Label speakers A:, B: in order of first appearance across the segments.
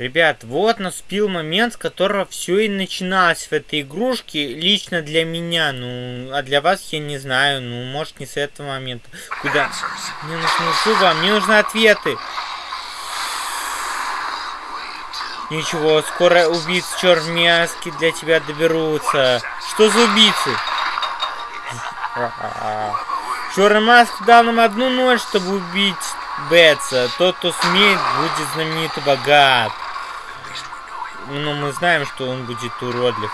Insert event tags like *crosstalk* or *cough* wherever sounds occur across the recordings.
A: Ребят, вот наступил момент, с которого все и начиналось в этой игрушке, лично для меня, ну, а для вас я не знаю, ну, может не с этого момента. Куда? Мне нужны зубы, мне нужны ответы. Ничего, скоро убийцы чермяски для тебя доберутся. Что за убийцы? *laughs* Черный маск дал нам одну ночь, чтобы убить Бетса. Тот, кто смеет, будет знаменит и богат. Но мы знаем, что он будет уродлив.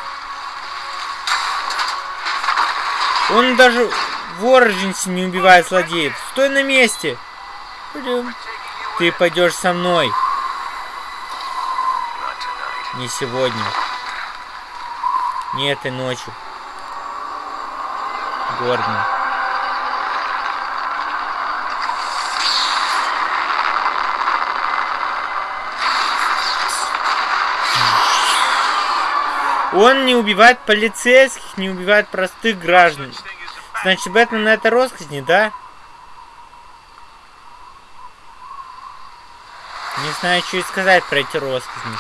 A: Он даже в Орджинсе не убивает злодеев. Стой на месте! Пойдем. Ты пойдешь со мной. Не сегодня. Не этой ночью. Гордон. Он не убивает полицейских, не убивает простых граждан. Значит, Бэтмен это росказни, да? Не знаю, что и сказать про эти собственно.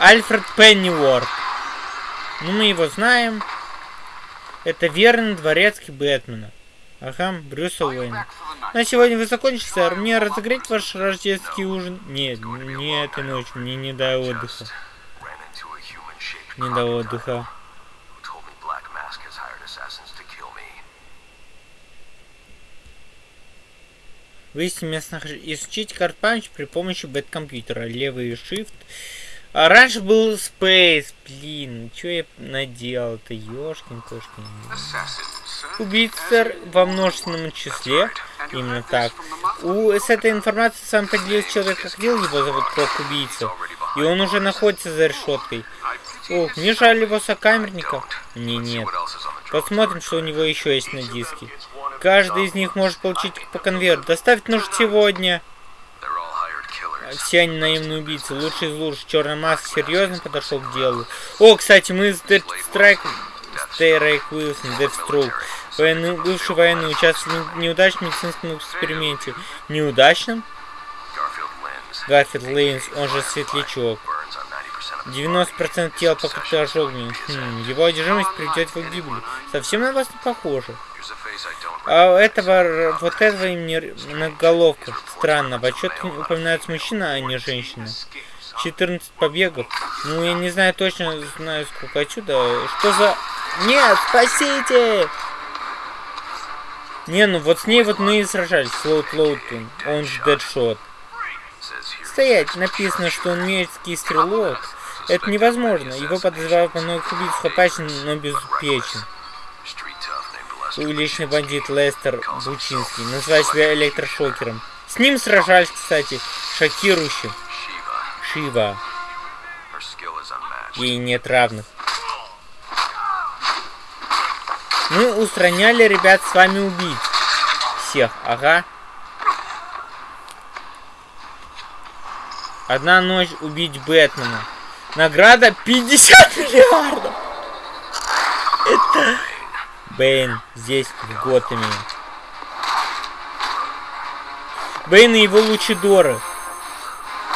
A: Альфред Пенниворд. Ну, мы его знаем. Это верный дворецкий Бэтмена. Ага, Брюса Уэйна. На сегодня вы закончили, сэр. Мне разогреть ваш рождественский ужин? Нет, не этой ночью. Мне не до отдыха. Не до отдыха. Выяснить местных... Изучить карт-память при помощи бэт-компьютера. Левый shift а раньше был Space, блин, что я наделал-то, ёшкин кошкин. Убийца во множественном числе, именно так. У, с этой информацией сам поделился человек, как видел, его зовут Крок Убийца. И он уже находится за решеткой. Ох, мне жаль его сокамерника. Мне нет. Посмотрим, что у него еще есть на диске. Каждый из них может получить по конверту. Доставить нужно сегодня все они наемные убийцы. Лучший из лучших. Черная маск серьезно подошел к делу. О, кстати, мы с Dead Strike... Стерейк Уилсон. Военный, бывший военный участвовал в неудачном медицинском эксперименте. Неудачном? Гарфилд Лейнс, он же Светлячок. 90% тела покрыто ожогами. Хм, его одержимость приведет его к гибели. Совсем на вас не похоже. А этого, вот этого имени многоголовка. Странно, в отчет упоминается мужчина, а не женщина. 14 побегов. Ну, я не знаю точно, знаю сколько отсюда. Что за... Нет, спасите! Не, ну вот с ней вот мы и сражались. Слоут Лоутон, он же Дэдшот. Стоять, написано, что он мерзкий стрелок. Это невозможно. Его подозревают по многих убийцах опасен, но безупечен уличный бандит Лестер Бучинский, называет себя электрошокером. С ним сражались, кстати, шокирующим. Шива. Ей нет равных. Мы устраняли, ребят, с вами убить. Всех, ага. Одна ночь убить Бэтмена. Награда 50 миллиардов. Это Бэйн здесь, в Готэме. Бэйн и его Лучадоры.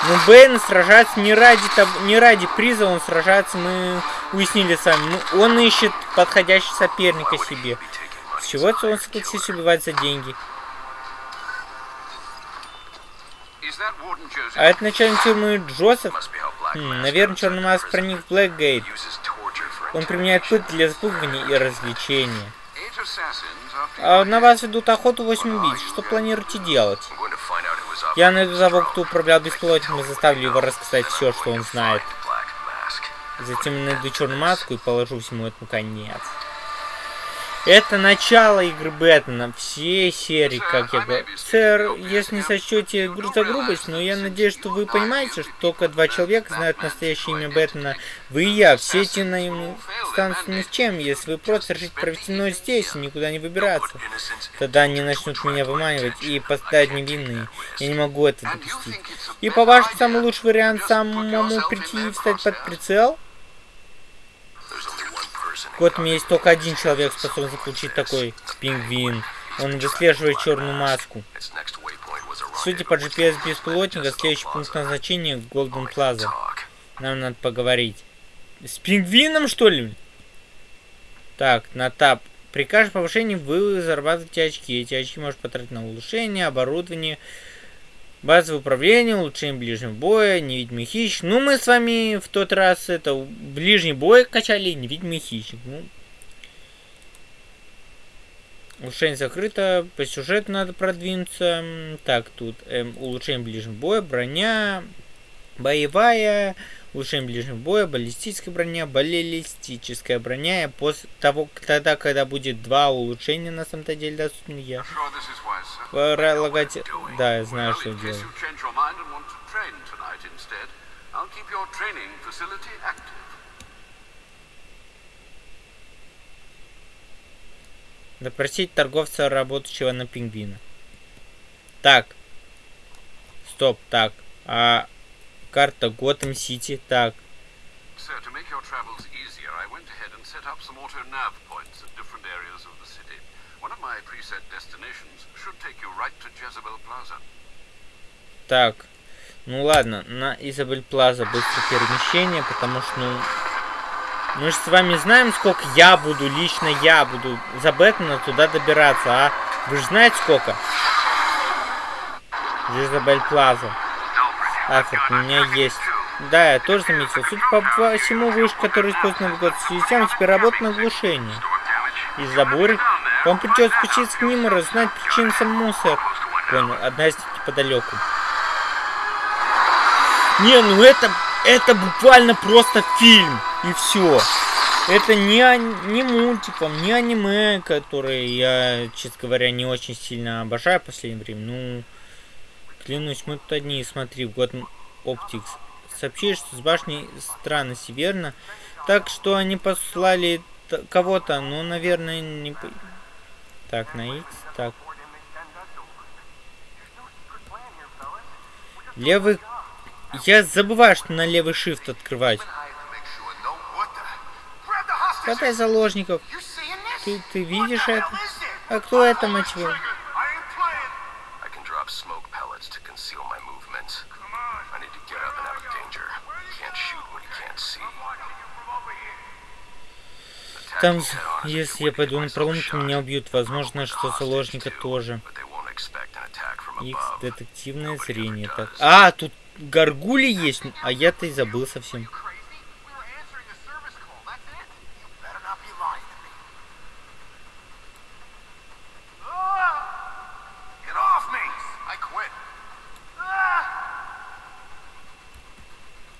A: Но ну, Бэйн сражается не ради, того, не ради приза, он сражается, мы уяснили сами. Ну, он ищет подходящего соперника себе. С чего-то он согласился убивать за деньги. А это начальник тюрьмы Джозеф? Хм, наверное, черный маск проник в Блэкгейт. Он применяет пыт для запугивания и развлечения. А на вас ведут охоту 8 убийц. Что планируете делать? Я найду того, кто управлял беспилотником и заставлю его рассказать все, что он знает. Затем найду черную маску и положу всему этому конец. Это начало игры Бэтмена, все серии, как я говорю. Сэр, если не сочтете за грубость, но я надеюсь, что вы понимаете, что только два человека знают настоящее имя Бэтмена. Вы и я, все эти наемные станут ни с чем, если вы просто решите провести ночь здесь и никуда не выбираться. Тогда они начнут меня выманивать и поставить невинные. Я не могу это допустить. И по-вашему, самый лучший вариант самому прийти и встать под прицел? В Готэме есть только один человек, способный заполучить такой пингвин. Он выслеживает черную маску. Судя по GPS беспилотника, следующий пункт назначения Голден Плаза. Нам надо поговорить. С пингвином, что ли? Так, на тап. При каждом повышении вы зарабатываете очки. Эти очки можно потратить на улучшение, оборудование, базовое управление, улучшение ближнего боя, невидимый хищник. Ну, мы с вами в тот раз это ближний бой качали, невидимый хищник. Ну, Улучшение закрыто. По сюжету надо продвинуться. Так, тут эм, улучшение ближнего боя, броня, боевая, улучшение ближнего боя, баллистическая броня, баллистическая броня. После того, тогда, когда будет два улучшения на самом-то деле доступны, я полагать... Да, я знаю, что делать. Допросить торговца, работающего на пингвина. Так. Стоп, так. А карта Готэм Сити, так. Sir, to make your travels easier, I went ahead and set up some auto nav points at different areas of the city. One of my preset destinations should take you right to Jezebel Plaza. Так. Ну ладно, на Изабель Плаза быстрое перемещение, потому что, ну, мы же с вами знаем, сколько я буду, лично я буду за Бэтмена туда добираться, а? Вы же знаете, сколько? Жизабель Плаза. Африк, у меня есть. Да, я тоже заметил. Судя по всему, вышка, который использует навигационную систему, теперь работает на глушении. Из-за бури. Вам придется спуститься к ним и раззнать причину самому, сэр. Понял, одна из неподалеку. Не, ну это, это буквально просто фильм. И все. Это не, не мультиком, не аниме, которые я, честно говоря, не очень сильно обожаю в последнее время. Ну, клянусь, мы тут одни, смотри, год Оптикс. Сообщили, что с башней странности, верно? Так что они послали кого-то, ну, наверное, не... Так, на X, так. Левый... Я забываю, что на левый shift открывать. Хватай заложников. Ты, ты видишь это? А кто это, мать его? Там, если я пойду на пролом, то меня убьют. Возможно, что заложника тоже. X детективное зрение. Так. А, тут горгули есть. А я-то и забыл совсем.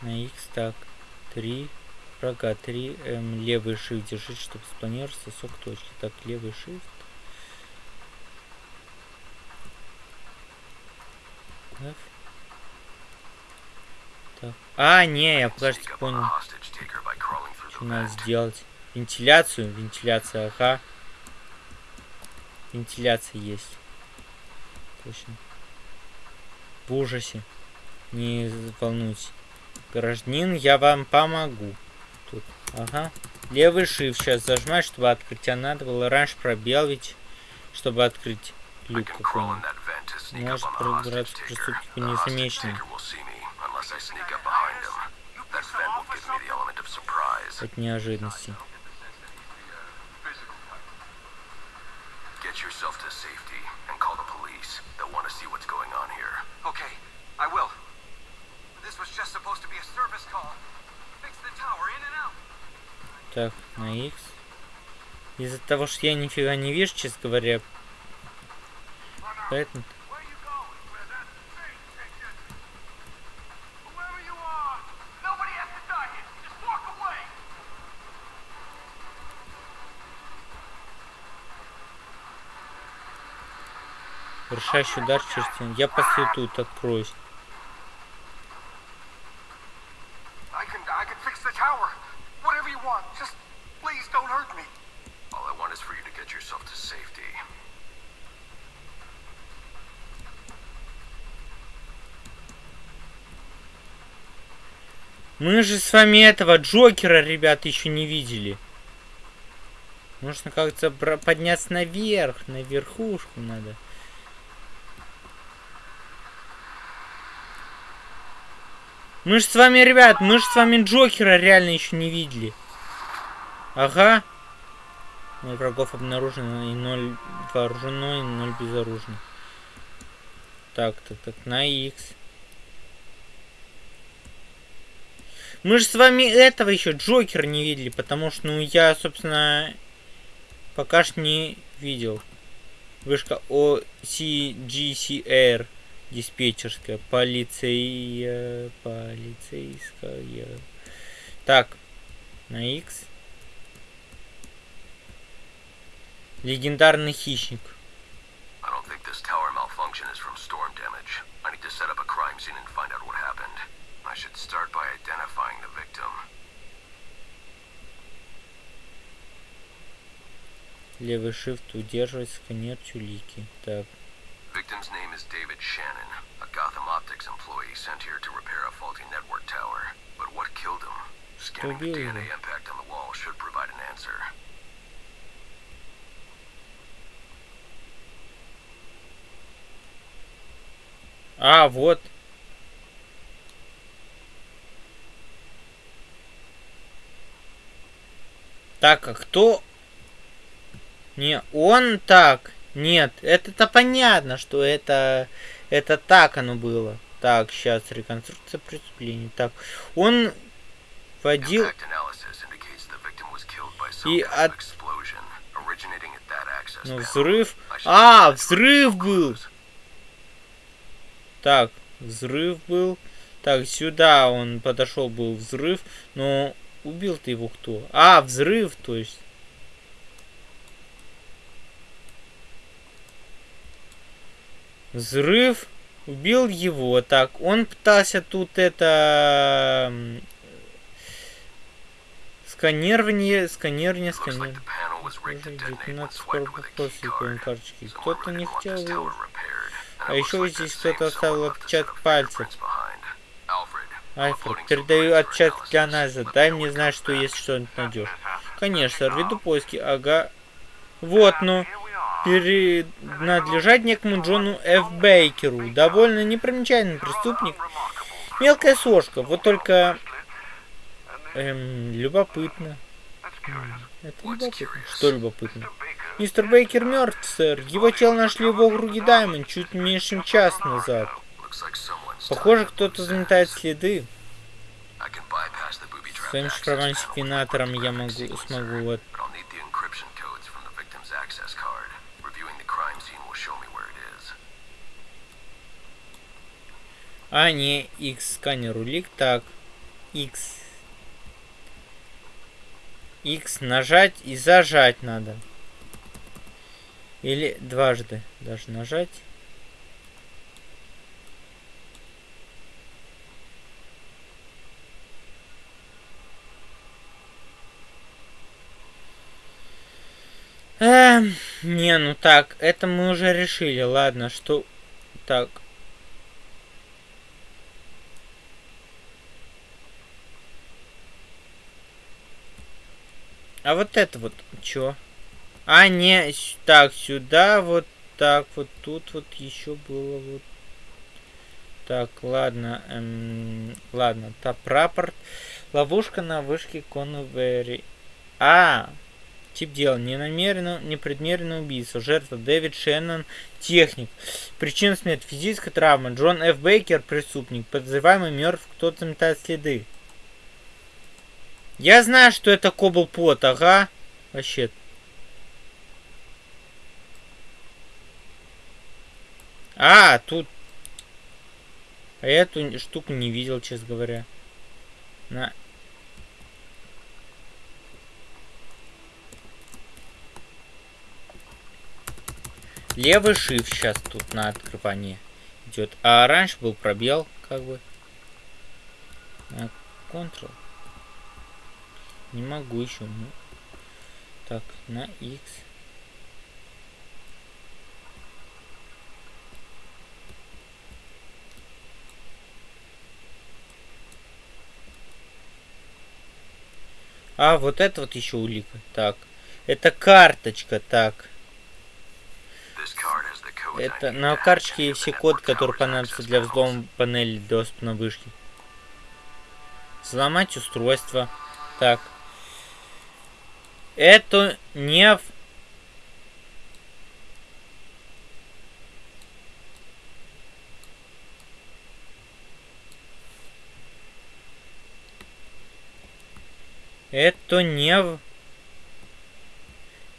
A: На X так. Три. Врага 3. Эм, левый shift держите, чтобы спланировать сосок точки. Так, левый shift. F. Так. А, не, я подожди, понял. Что надо сделать? Вентиляцию? Вентиляция, ага. Вентиляция есть. Точно. В ужасе. Не волнуйтесь. Гражданин, я вам помогу. Тут. Ага. Левый shift сейчас зажимать, чтобы открыть. А надо было раньше пробел чтобы открыть люк. Может пробраться к преступнику незамеченным. От неожиданности. Так, на X. Из-за того, что я нифига не вижу, честно говоря. Поэтому... Решающий удар через Я постою тут, откроюсь. Мы же с вами этого Джокера, ребят, еще не видели. Нужно как-то подняться наверх, на верхушку надо. Мы же с вами, ребят, мы же с вами Джокера реально еще не видели. Ага. Ноль врагов обнаружено и ноль вооружено, и ноль безоружно. Так, так, так, на X. Мы же с вами этого еще Джокер не видели, потому что, ну, я, собственно, пока что не видел. Вышка OCGCR диспетчерская, полиция, полицейская. Так, на X. Легендарный хищник. I don't think this tower malfunction is from storm damage. I need to set up a crime scene and find out what happened. I should start by identifying the victim. Левый shift удерживать сканер чулики. Так. Victim's name is David Shannon, a Gotham Optics employee sent here to repair a faulty network tower. But what killed him? Scanning the DNA impact on the wall should provide an answer. А, вот. Так, а кто... Не, он так. Нет, это-то понятно, что это... Это так оно было. Так, сейчас реконструкция преступления. Так, он водил... И от... Ну, взрыв... А, взрыв был! Так, взрыв был. Так, сюда он подошел, был взрыв. Но убил ты его кто? А, взрыв, то есть. Взрыв. Убил его. Так, он пытался тут это... Сканирование, сканирование, сканирование. Кто-то не хотел... А еще здесь кто-то оставил отпечаток пальцев. Альфред, передаю отпечаток для анализа. Дай мне знать, что если что-нибудь найдешь. Конечно, веду поиски. Ага. Вот, ну. Принадлежать некому Джону Ф. Бейкеру. Довольно непримечательный преступник. Мелкая сошка. Вот только... Эм, любопытно. Это любопытно. Что любопытно? Мистер Бейкер мертв, сэр. Его тело нашли в округе Даймонд чуть меньше чем час назад. Похоже, кто-то заметает следы. Своим секвенатором я могу, смогу вот... А, не, X сканер улик. Так, X. X нажать и зажать надо. Или дважды даже нажать. Эм, не, ну так, это мы уже решили. Ладно, что... Так. А вот это вот, чё? А, не, так, сюда, вот так, вот тут вот еще было вот. Так, ладно, эм, ладно, та прапорт. Ловушка на вышке Конвери. А, тип дела. Ненамеренно, непредмеренное убийство. Жертва Дэвид Шеннон, техник. Причина смерти физическая травма. Джон Ф. Бейкер, преступник. Подозреваемый мертв, кто-то метает следы. Я знаю, что это Кобл Пот, ага. Вообще. А, тут... А я эту штуку не видел, честно говоря. На. Левый shift сейчас тут на открывание идет. А раньше был пробел, как бы. Ctrl. Не могу еще. Ну. Так, на X. А, вот это вот еще улика. Так. Это карточка, так. Это на карточке есть все коды, которые понадобятся для взлома панели доступа на вышке. Взломать устройство. Так. Это не... Это не в...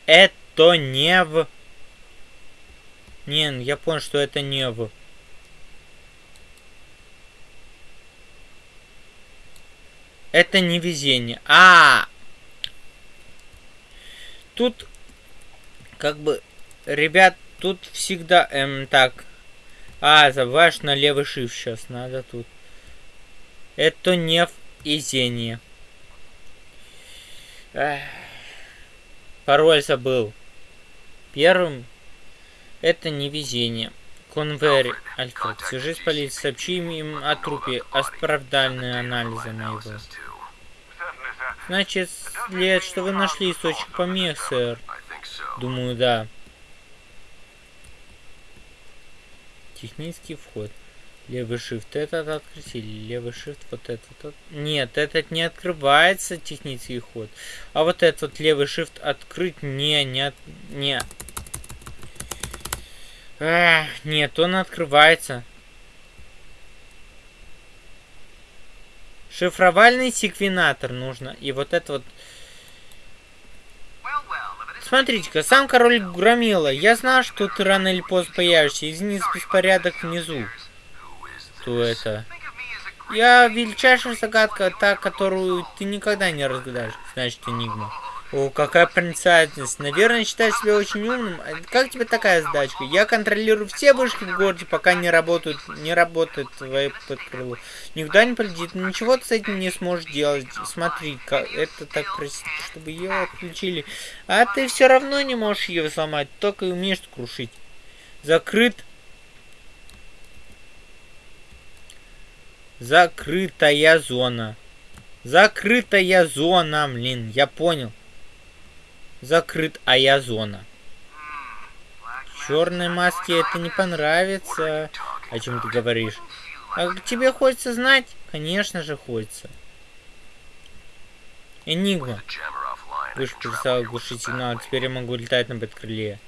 A: Это не в... Не, я понял, что это не в... Это не везение. А, -а, -а! Тут, как бы, ребят, тут всегда, эм, так. А, забываешь на левый shift сейчас надо тут. Это не везение. Пароль забыл. Первым это не везение. Конвери, Альфред, свяжись с полицией, сообщи им о трупе, оправдальные анализы моего. Значит, след, что вы нашли источник помех, сэр. Думаю, да. Технический вход. Левый shift этот открыть или левый shift вот этот. Нет, этот не открывается технический ход. А вот этот вот левый shift открыть не, не, не. Ах, нет, он открывается. Шифровальный секвенатор нужно. И вот это вот... Смотрите-ка, сам король Громила. Я знал, что ты рано или поздно появишься. Извини беспорядок внизу. Кто это? Я величайшая загадка, та, которую ты никогда не разгадаешь. Значит, Энигма. О, какая проницательность. Наверное, считаешь себя очень умным. А как тебе такая задачка? Я контролирую все вышки в городе, пока не работают, не работает твое подкрыло. Никуда не полетит, ничего ты с этим не сможешь делать. Смотри, как это так просит, чтобы ее отключили. А ты все равно не можешь ее сломать, только и умеешь крушить. Закрыт. Закрытая зона. Закрытая зона, блин, я понял закрыт Аязона. Черной маске это не понравится. О чем ты говоришь? А тебе хочется знать? Конечно же хочется. Энигма. Выше перестал глушить сигнал, теперь я могу летать на бэткрыле.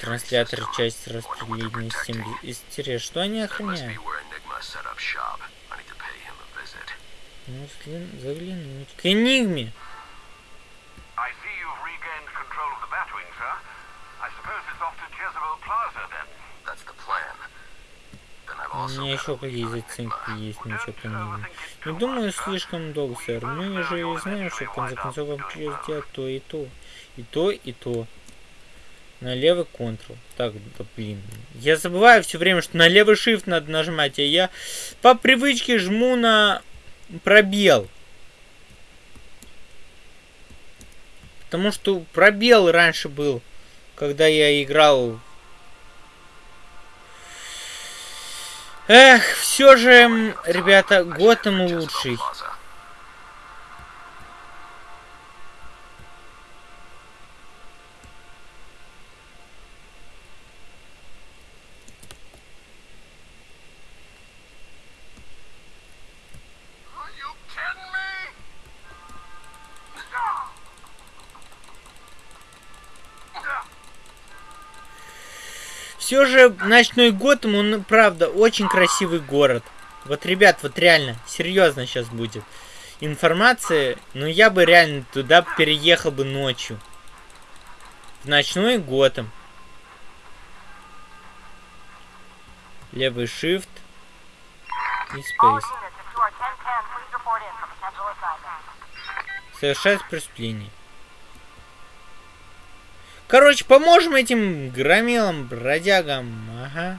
A: Транслятор часть распределения системы. Истерия, что они охраняют? Ну, заглянуть. К Энигме! У меня еще какие заценки есть, ничего там не Не думаю, слишком долго, сэр. Мы же знаем, что в конце концов вам придется делать то и то. И то, и то. На левый контрол. Так, да блин. Я забываю все время, что на левый shift надо нажимать, а я по привычке жму на пробел. Потому что пробел раньше был, когда я играл Эх, все же, ребята, Готэм лучший. Же ночной Готэм, он, правда, очень красивый город. Вот, ребят, вот реально, серьезно сейчас будет информация, но я бы реально туда переехал бы ночью. В ночной Готэм. Левый shift и space. Совершать преступление. Короче, поможем этим громилам, бродягам. Ага.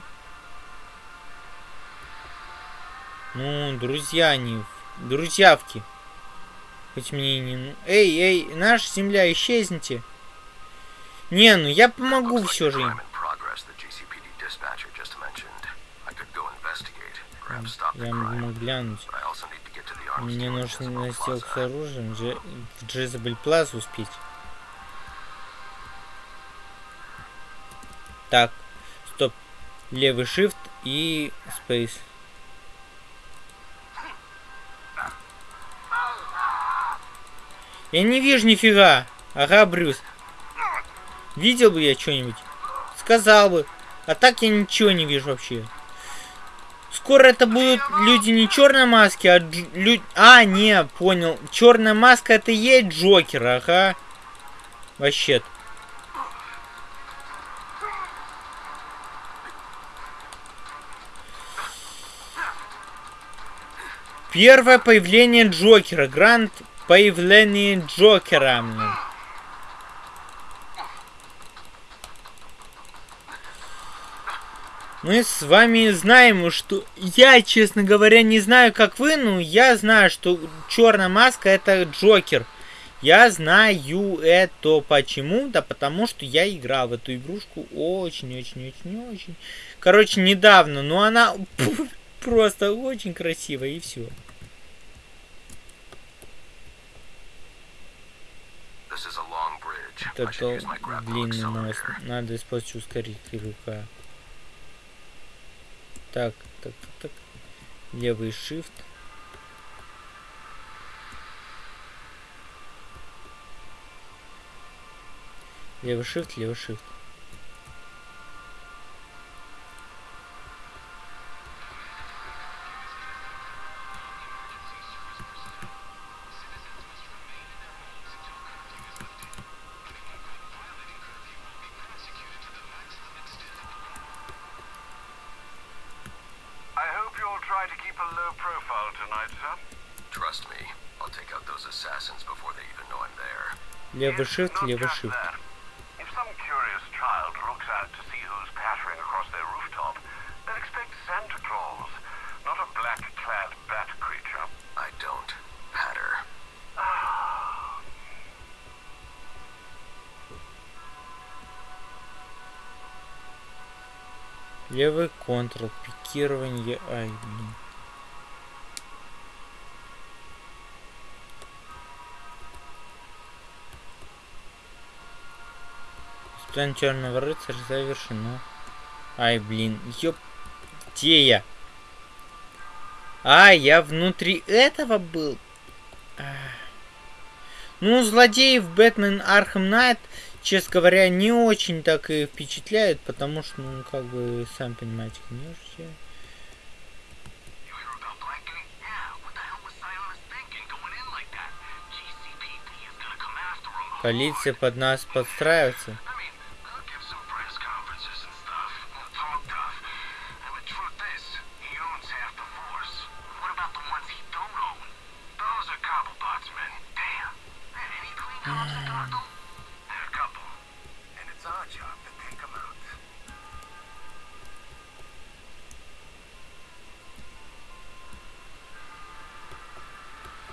A: Ну, друзья они. Друзьявки. Хоть мне не... Эй, эй, наша земля, исчезните. Не, ну я помогу все же им. Я могу глянуть. Мне нужно на с оружием в Джезабель Плаз успеть. Так, стоп. Левый shift и space. Я не вижу нифига. Ага, Брюс. Видел бы я что-нибудь? Сказал бы. А так я ничего не вижу вообще. Скоро это будут люди не черной маски, а люди... А, не, понял. Черная маска это и есть Джокер, ага. Вообще-то. Первое появление Джокера. Гранд появление Джокера. Мы с вами знаем, что я, честно говоря, не знаю, как вы, но я знаю, что черная маска это Джокер. Я знаю это почему? Да потому что я играл в эту игрушку очень-очень-очень-очень. Короче, недавно, но она *laughs* просто очень красивая и все. Это длинный мост. Надо использовать ускоритель рука. Так, так, так, так. Левый shift. Левый shift, левый shift. Левый shift, левый shift. Левый контрол, пикирование, ай, блин. План черного рыцаря завершено. Ай, блин, ёп. Где я? А, я внутри этого был. Ну, злодеев Batman Arkham Knight, честно говоря, не очень так и впечатляет, потому что, ну, как бы, сам понимаете, конечно. Полиция под нас подстраивается.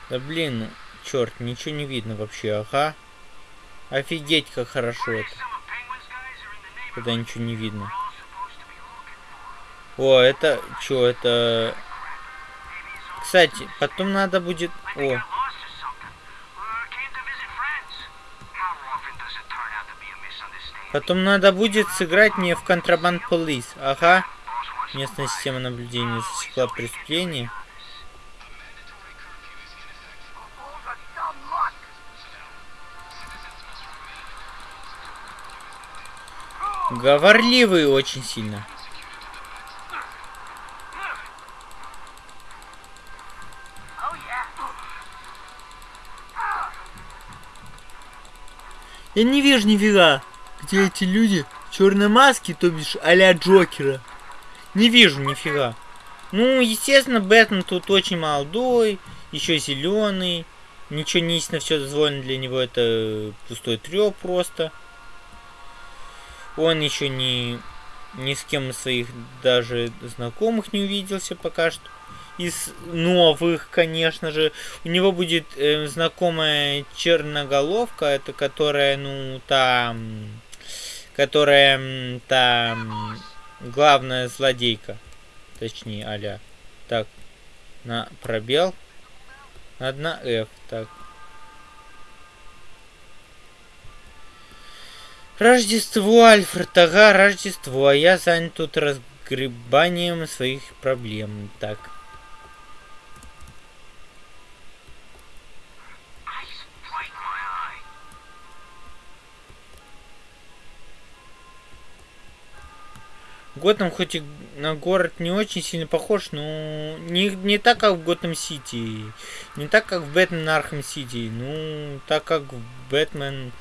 A: Да блин, черт, ничего не видно вообще, ага. Офигеть, как хорошо это. Когда ничего не видно. О, это... Чё, это... Кстати, потом надо будет... О. Потом надо будет сыграть мне в контрабанд полис. Ага. Местная система наблюдения засекла преступление. Говорливый очень сильно. Я не вижу нифига, где эти люди черной маски, то бишь а-ля Джокера. Не вижу нифига. Ну, естественно, Бэтмен тут очень молодой, еще зеленый. Ничего не истинно все дозволено для него, это пустой треп просто. Он еще не ни с кем из своих даже знакомых не увиделся пока что. Из новых, конечно же. У него будет э, знакомая черноголовка, это которая, ну, там... Которая там главная злодейка. Точнее, аля. Так, на пробел. Надо на F. Так, Рождество, Альфред, ага, Рождество, а я занят тут разгребанием своих проблем. Так. Готэм хоть и на город не очень сильно похож, но не, не так, как в Готэм Сити. Не так, как в Batman Arkham City. Ну, так, как в Бэтмен... Batman...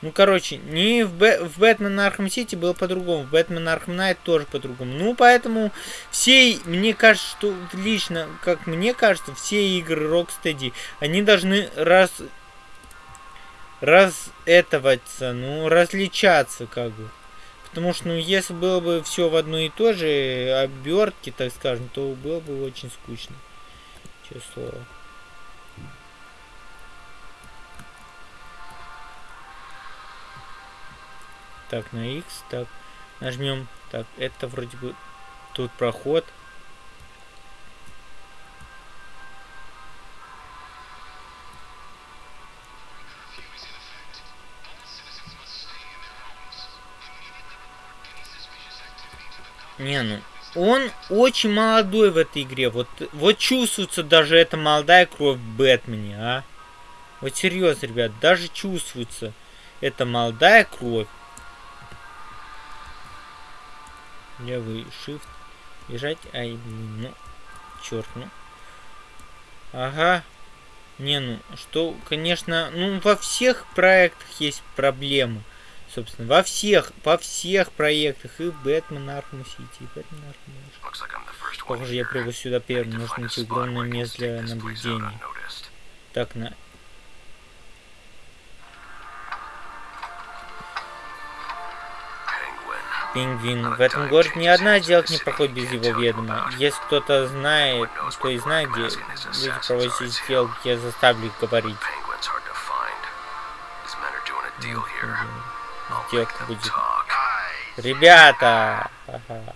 A: Ну, короче, не в, Б... в Batman Arkham City было по-другому. В Batman Arkham Knight тоже по-другому. Ну, поэтому все, мне кажется, что лично, как мне кажется, все игры Rocksteady, они должны раз... раз этоваться, ну, различаться, как бы. Потому что, ну, если было бы все в одной и той же обертке, так скажем, то было бы очень скучно. Честное слово. Так, на X, так, нажмем. Так, это вроде бы тут проход. Не, ну, он очень молодой в этой игре. Вот, вот чувствуется даже эта молодая кровь в Бэтмене, а. Вот серьезно, ребят, даже чувствуется эта молодая кровь. Левый shift. Бежать. Ай, ну. Черт, ну. Ага. Не, ну, что, конечно, ну, во всех проектах есть проблемы собственно, во всех, во всех проектах, и Batman Arkham City, и Batman Arkham Похоже, я прибыл сюда первым, нужно найти огромное место для наблюдения. Так, на... Пингвин. В этом городе ни одна сделка не проходит без его ведома. Если кто-то знает, кто и знает, где люди проводят сделки, я заставлю их говорить будет. Ребята! Ага.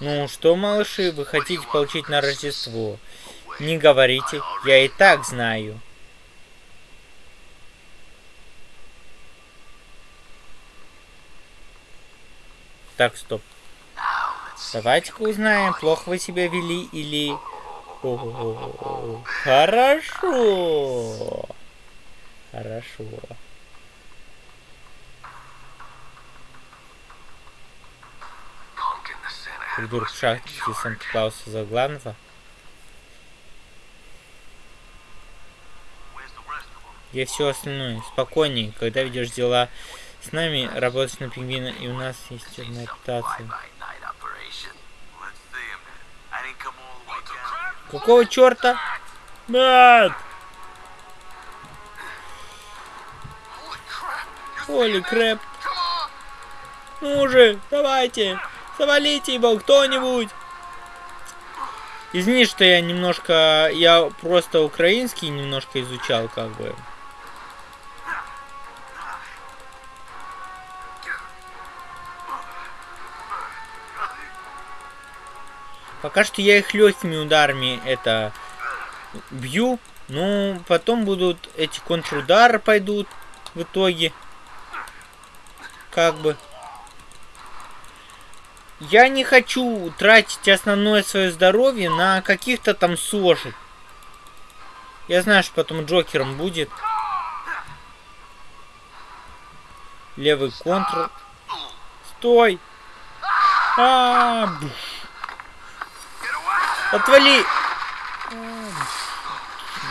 A: Ну что, малыши, вы хотите получить на Рождество? Не говорите, я и так знаю. Так, стоп. Давайте-ка узнаем, плохо вы себя вели или... О -о -о Хорошо. Хорошо. Придурок шахте Санта-Клауса за главного. Где все остальное? Спокойнее, когда ведешь дела с нами, работаешь на пингвина, и у нас есть одна. Какого черта? Нет! Оли крэп. Ну же, давайте. Завалите его кто-нибудь! Извини, что я немножко... Я просто украинский немножко изучал, как бы. Пока что я их легкими ударами это бью. Ну, потом будут эти контрудары пойдут в итоге. Как бы. Я не хочу тратить основное свое здоровье на каких-то там сошек. Я знаю, что потом Джокером будет. Левый контр. Стой! А, -а, -а Отвали!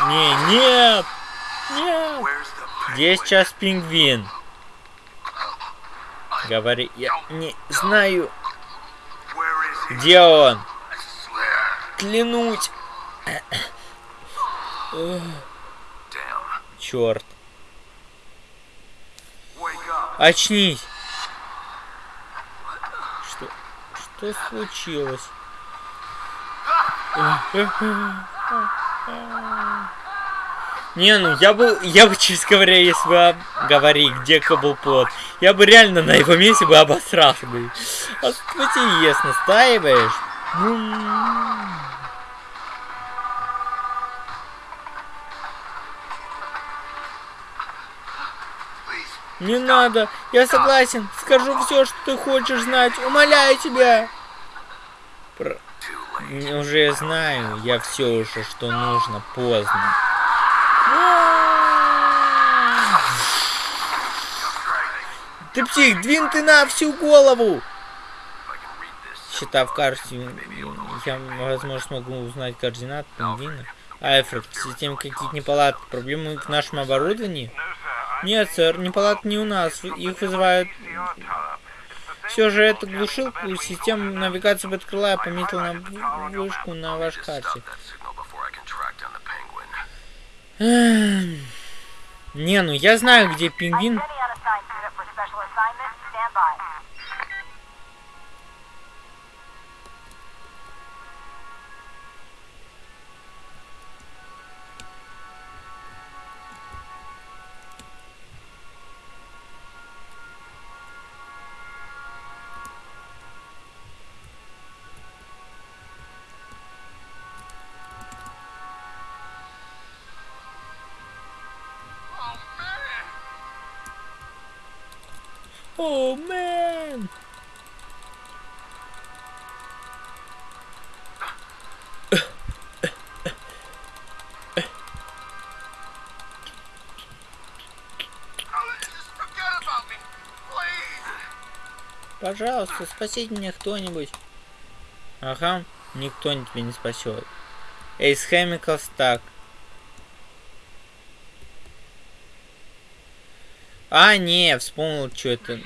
A: Не, нет! Нет! Где сейчас пингвин? Говори, я не знаю. Где он? Клянуть. Черт. Очнись. Что? Что случилось? Не, ну я бы, я бы, честно говоря, если бы говори, где Каблплот, я бы реально на его месте бы обосрался бы. А ТТЕС настаиваешь? Не надо, я согласен, скажу все, что ты хочешь знать, умоляю тебя. Про... Уже знаю, я все уже, что нужно, поздно. Ты псих, двин ты на всю голову! Прочитав карту, я, возможно, смогу узнать координаты пингвина. Альфред, в системе какие-то неполадки, проблемы в нашем оборудовании? Нет, сэр, неполадки не у нас, их вызывают... Все же это глушилку, система навигации подкрыла, я пометил на вышку на вашей карте. Не, ну я знаю, где пингвин. Oh man! Пожалуйста, спасите меня кто-нибудь. Ага, никто тебя не спасет. Эйс Хемикалс так. А, не, вспомнил, что это.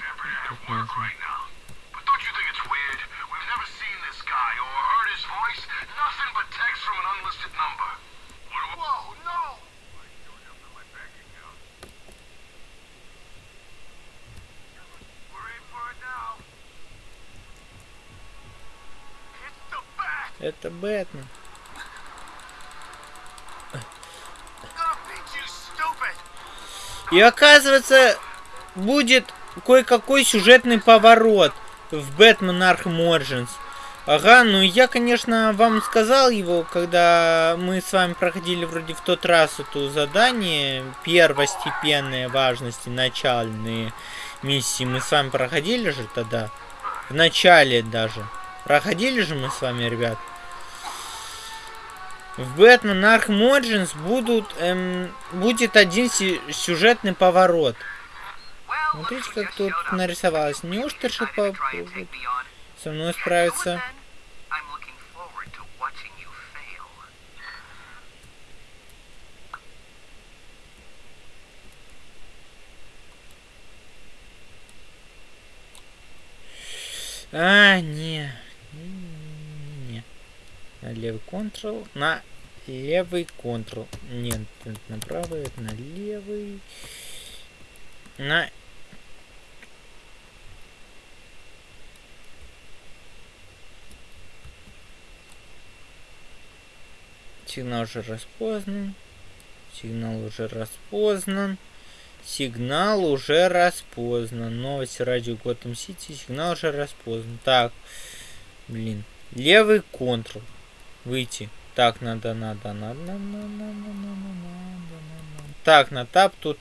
A: Это Бэтмен. И оказывается, будет кое-какой сюжетный поворот в Бэтмен Arkham Origins. Ага, ну я, конечно, вам сказал его, когда мы с вами проходили вроде в тот раз эту задание, первостепенные важности, начальные миссии. Мы с вами проходили же тогда, в начале даже. Проходили же мы с вами, ребят. В Бэтмен Arkham Origins будут, эм, будет один сюжетный поворот. Смотрите, как тут нарисовалось. Неужто по... со мной справиться? А, не. На левый контрол. На левый контрол. Нет, на правый, на левый. На Сигнал уже распознан. Сигнал уже распознан. Сигнал уже распознан. Новости радио Готэм Сити. Сигнал уже распознан. Так. Блин. Левый контрол. Выйти. Так, надо, надо, надо, надо, надо, надо, надо. Так, на тап тут.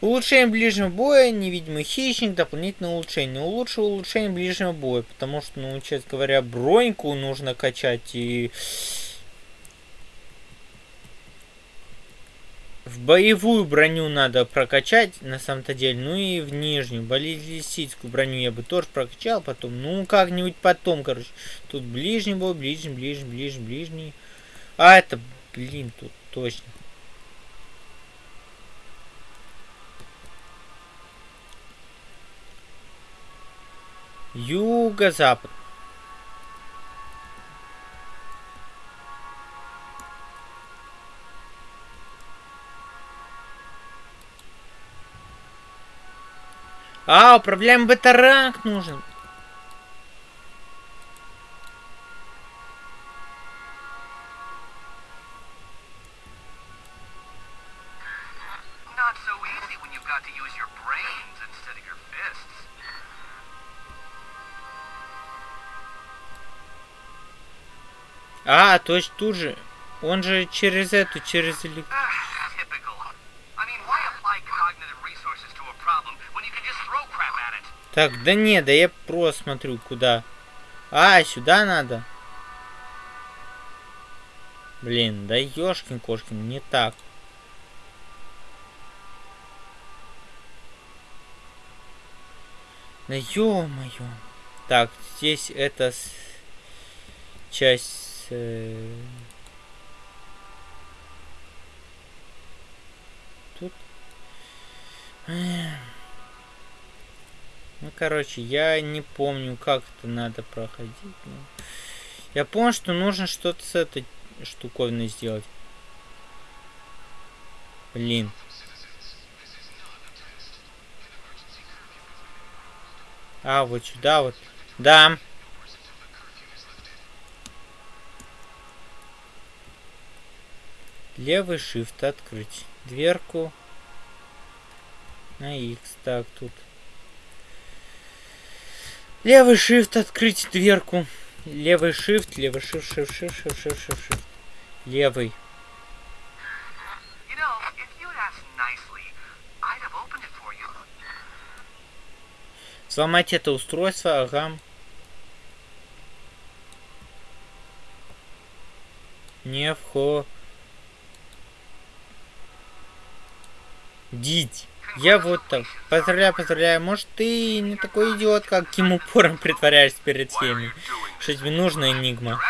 A: Улучшение ближнего боя, невидимый хищник, дополнительное улучшение. Улучшил улучшение ближнего боя, потому что, ну, честно говоря, броньку нужно качать и В боевую броню надо прокачать, на самом-то деле. Ну и в нижнюю. Баллистическую броню я бы тоже прокачал потом. Ну, как-нибудь потом, короче. Тут ближний бой, ближний, ближний, ближний, ближний. А, это, блин, тут точно. Юго-запад. А, управляем батаранг нужен. А, то есть тут же. Он же через эту, через электро... Так, да не, да я просто смотрю, куда. А, сюда надо. Блин, да ёшкин кошкин, не так. Да ё-моё. Так, здесь это... часть... Э... Тут... Ну, короче, я не помню, как это надо проходить. Но... Я понял, что нужно что-то с этой штуковиной сделать. Блин. А, вот сюда вот. Да. Левый shift открыть. Дверку. На X. Так, тут. Левый shift открыть дверку. Левый shift, левый shift, shift, shift, shift, shift, shift, shift. Левый. Сломать это устройство, ага. Не вхо. Я вот так. Поздравляю, поздравляю. Может, ты не такой идиот, как Ким упором притворяешься перед всеми. Что тебе нужно, Энигма?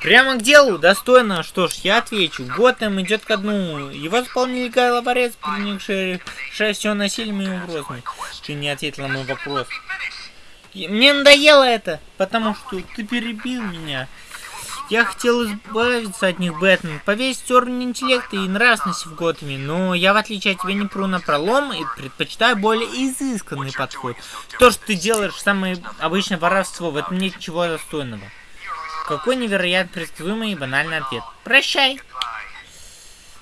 A: Прямо к делу, достойно. Что ж, я отвечу. Готэм идет ко дну. Его заполнили Гай Лаварец, принимавший все насилием и угрозами. Ты не ответил на мой вопрос. Мне надоело это, потому что ты перебил меня. Я хотел избавиться от них, Бэтмен, повесить уровень интеллекта и нравственности в Готэме, но я, в отличие от тебя, не пру на пролом и предпочитаю более изысканный подход. То, что ты делаешь, самое обычное воровство, в этом нет ничего достойного. Какой невероятно предсказуемый и банальный ответ. Прощай.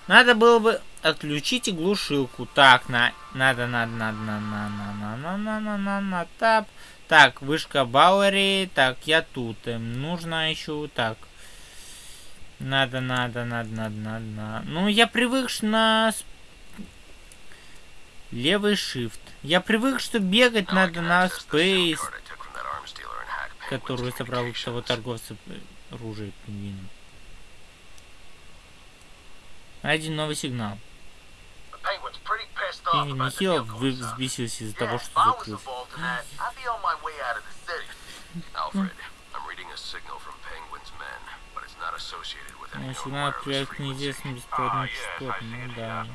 A: Надо было бы отключить глушилку. Так, на, надо, надо, надо, надо, надо, надо, надо, надо, надо, надо, тап. Так, вышка Бауэри. Так, я тут. Эм, нужно еще так. Надо, надо, надо, надо, надо, надо. Ну, я привык на левый shift. Я привык, что бегать надо на Space которую собрал у того торговца оружия пингвина. Один новый сигнал. Пингвин нехило взбесился из-за того, что закрылся. Начинаю проект неизвестно бесплатно частот, ну да.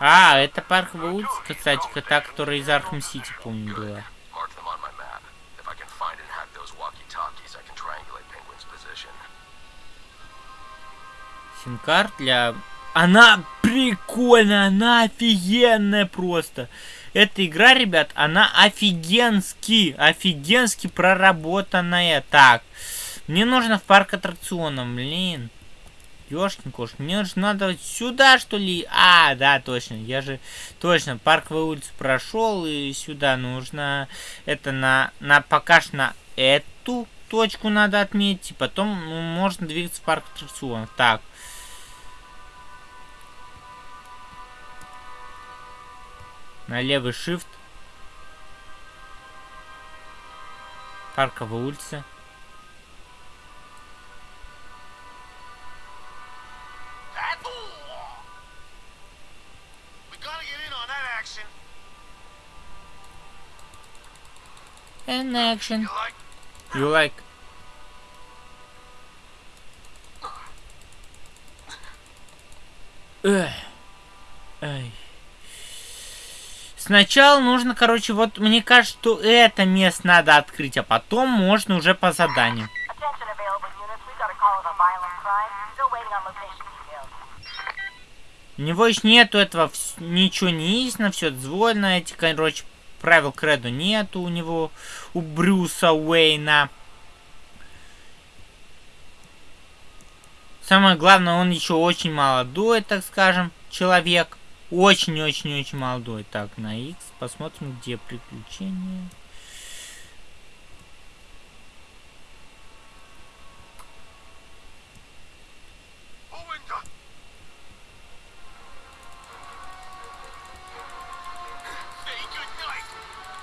A: А, это парк Вудс, кстати, та, которая из Архам Сити, помню, была. Сим-карт для... Она прикольная, она офигенная просто. Эта игра, ребят, она офигенски, офигенски проработанная. Так, мне нужно в парк аттракционов, блин. Ёшкин кош, мне же надо сюда, что ли? А, да, точно, я же, точно, парковую улицу прошел, и сюда нужно, это на, на пока что на эту точку надо отметить, и потом ну, можно двигаться в парк аттракционов. Так. На левый shift. Парковая улица. and action. You like? Эх. Эй. Сначала нужно, короче, вот мне кажется, что это место надо открыть, а потом можно уже по заданию. У него еще нету этого, ничего не на все дозволено, эти, короче, правил кредо нету у него, у Брюса Уэйна. Самое главное, он еще очень молодой, так скажем, человек. Очень-очень-очень молодой. Так, на X посмотрим, где приключения.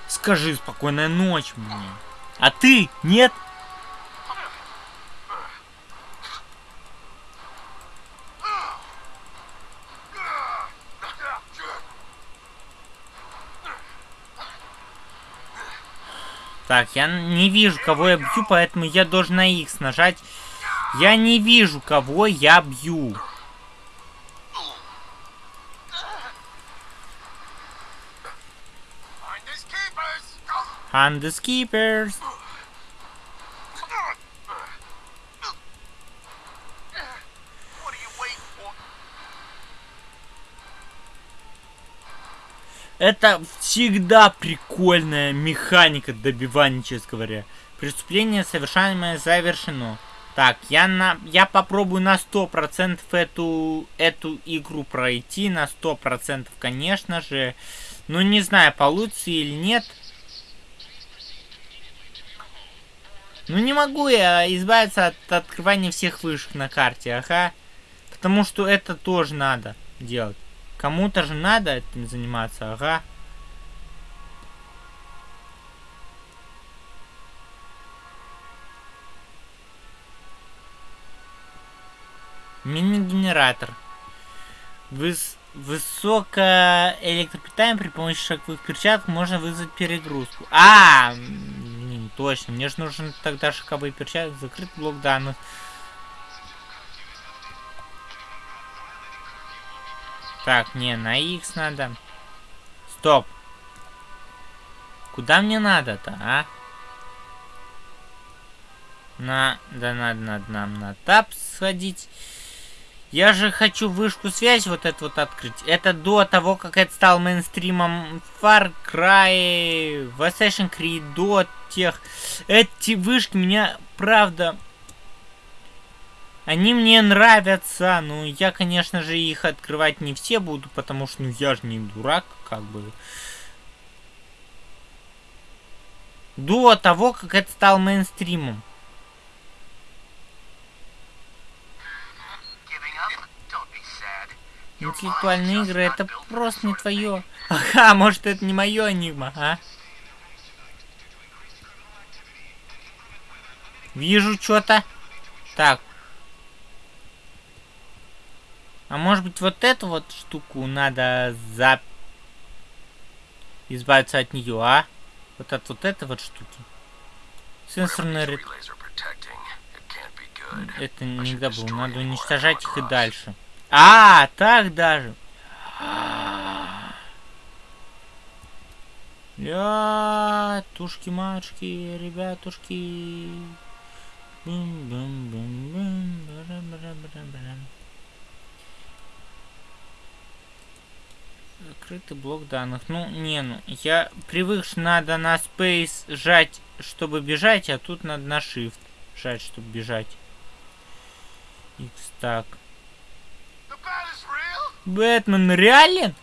A: Скажи спокойная ночь мне. А ты? Нет? Так, я не вижу, кого я бью, поэтому я должен на X нажать. Я не вижу, кого я бью. Hunt the. Это всегда прикольная механика добивания, честно говоря. Преступление совершаемое завершено. Так, я на я попробую на 100% эту, эту игру пройти. На 100%, конечно же. Ну, не знаю, получится или нет. Ну, не могу я избавиться от открывания всех вышек на карте, ага. Потому что это тоже надо делать. Кому-то же надо этим заниматься, ага. Мини-генератор. Выс высокое электропитание при помощи шаговых перчаток можно вызвать перегрузку. А, точно. Мне же нужен тогда шаговые перчатки. Закрыт блок данных. Так, не, на X надо. Стоп. Куда мне надо-то, а? На, да надо, надо нам на тап сходить. Я же хочу вышку связи вот эту вот открыть. Это до того, как это стал мейнстримом Far Cry, Assassin's Creed, до тех. Эти вышки меня, правда, они мне нравятся, но я, конечно же, их открывать не все буду, потому что, ну, я же не дурак, как бы. До того, как это стал мейнстримом. Интеллектуальные игры это просто не твое. Ага, может это не мое Энигма, а? Вижу что-то. Так, а может быть вот эту вот штуку надо за... избавиться от нее, а? Вот от вот этой вот штуки. Сенсорный ряд. Это никогда было. Надо уничтожать их и дальше. А, так даже. Я, тушки-мачки, ребятушки. Бум-бум-бум-бум. Закрытый блок данных. Ну, не, ну, я привык, что надо на Space жать, чтобы бежать, а тут надо на Shift жать, чтобы бежать. X так. Бэтмен реален?